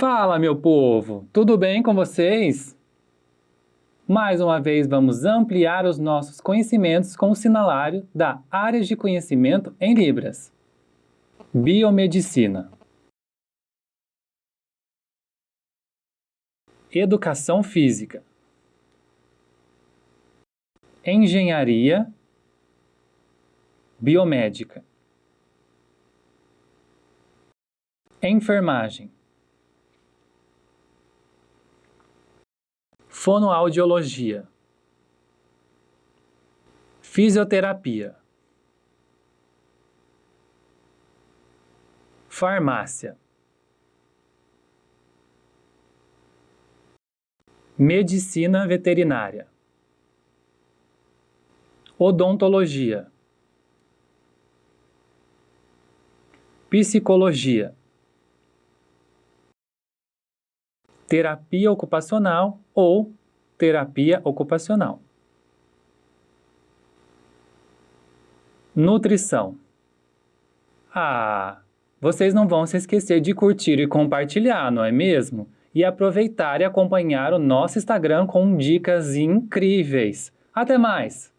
Fala, meu povo! Tudo bem com vocês? Mais uma vez vamos ampliar os nossos conhecimentos com o sinalário da área de conhecimento em Libras. Biomedicina Educação Física Engenharia Biomédica Enfermagem Fonoaudiologia Fisioterapia Farmácia Medicina veterinária Odontologia Psicologia terapia ocupacional ou terapia ocupacional. Nutrição. Ah, vocês não vão se esquecer de curtir e compartilhar, não é mesmo? E aproveitar e acompanhar o nosso Instagram com dicas incríveis. Até mais!